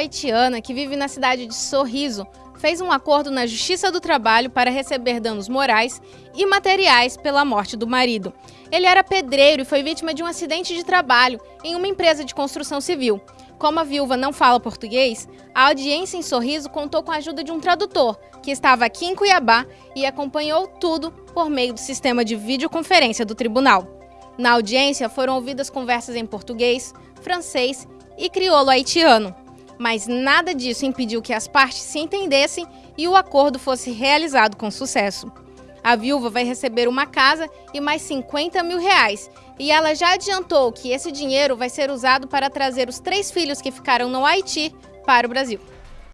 haitiana, que vive na cidade de Sorriso, fez um acordo na Justiça do Trabalho para receber danos morais e materiais pela morte do marido. Ele era pedreiro e foi vítima de um acidente de trabalho em uma empresa de construção civil. Como a viúva não fala português, a audiência em Sorriso contou com a ajuda de um tradutor, que estava aqui em Cuiabá e acompanhou tudo por meio do sistema de videoconferência do tribunal. Na audiência foram ouvidas conversas em português, francês e crioulo haitiano mas nada disso impediu que as partes se entendessem e o acordo fosse realizado com sucesso. A viúva vai receber uma casa e mais 50 mil reais. E ela já adiantou que esse dinheiro vai ser usado para trazer os três filhos que ficaram no Haiti para o Brasil.